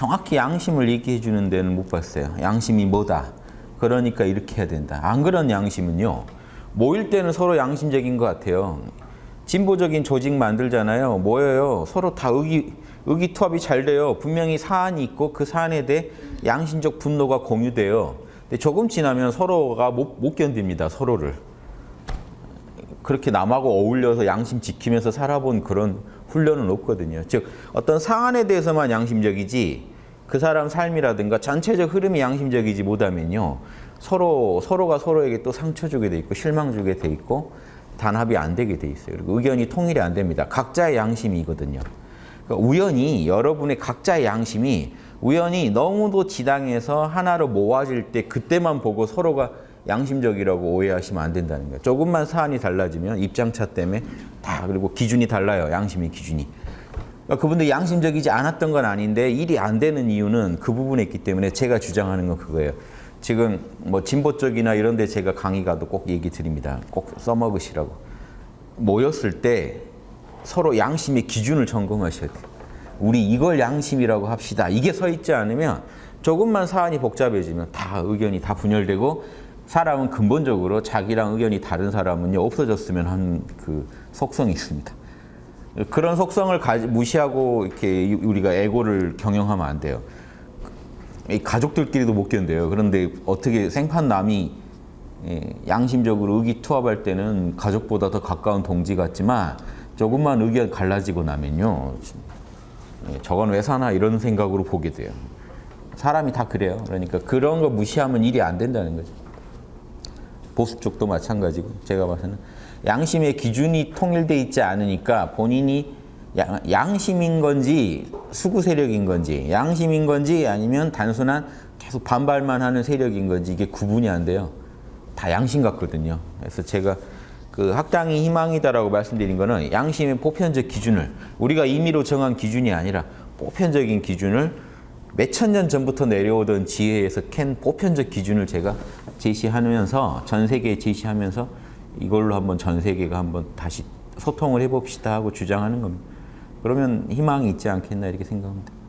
정확히 양심을 얘기해 주는 데는 못 봤어요. 양심이 뭐다. 그러니까 이렇게 해야 된다. 안 그런 양심은요. 모일 때는 서로 양심적인 것 같아요. 진보적인 조직 만들잖아요. 모여요. 서로 다 의기, 의기투합이 잘 돼요. 분명히 사안이 있고 그 사안에 대해 양심적 분노가 공유돼요. 근데 조금 지나면 서로가 못, 못 견딥니다. 서로를. 그렇게 남하고 어울려서 양심 지키면서 살아본 그런 훈련은 없거든요. 즉 어떤 사안에 대해서만 양심적이지 그 사람 삶이라든가 전체적 흐름이 양심적이지 못하면요. 서로 서로가 서로에게 또 상처 주게 돼 있고 실망 주게 돼 있고 단합이 안 되게 돼 있어요. 그리고 의견이 통일이 안 됩니다. 각자의 양심이거든요. 그러니까 우연히 여러분의 각자의 양심이 우연히 너무도 지당해서 하나로 모아질 때 그때만 보고 서로가 양심적이라고 오해하시면 안 된다는 거예요. 조금만 사안이 달라지면 입장차 때문에 다 그리고 기준이 달라요. 양심의 기준이. 그러니까 그분들 양심적이지 않았던 건 아닌데 일이 안 되는 이유는 그 부분에 있기 때문에 제가 주장하는 건 그거예요. 지금 뭐 진보 쪽이나 이런 데 제가 강의 가도 꼭 얘기 드립니다. 꼭 써먹으시라고. 모였을 때 서로 양심의 기준을 점검하셔야 돼요. 우리 이걸 양심이라고 합시다. 이게 서 있지 않으면 조금만 사안이 복잡해지면 다 의견이 다 분열되고 사람은 근본적으로 자기랑 의견이 다른 사람은요 없어졌으면 하는 그 속성이 있습니다. 그런 속성을 가지, 무시하고 이렇게 우리가 에고를 경영하면 안 돼요. 이 가족들끼리도 못 견뎌요. 그런데 어떻게 생판 남이 예, 양심적으로 의기투합할 때는 가족보다 더 가까운 동지 같지만 조금만 의견 갈라지고 나면요. 예, 저건 왜 사나 이런 생각으로 보게 돼요. 사람이 다 그래요. 그러니까 그런 거 무시하면 일이 안 된다는 거죠. 보수 쪽도 마찬가지고 제가 봐서는 양심의 기준이 통일돼 있지 않으니까 본인이 양, 심인 건지 수구 세력인 건지 양심인 건지 아니면 단순한 계속 반발만 하는 세력인 건지 이게 구분이 안 돼요. 다 양심 같거든요. 그래서 제가 그 학당이 희망이다라고 말씀드린 거는 양심의 보편적 기준을 우리가 임의로 정한 기준이 아니라 보편적인 기준을 몇 천 년 전부터 내려오던 지혜에서 캔 보편적 기준을 제가 제시하면서 전 세계에 제시하면서 이걸로 한번 전 세계가 한번 다시 소통을 해봅시다 하고 주장하는 겁니다. 그러면 희망이 있지 않겠나 이렇게 생각합니다.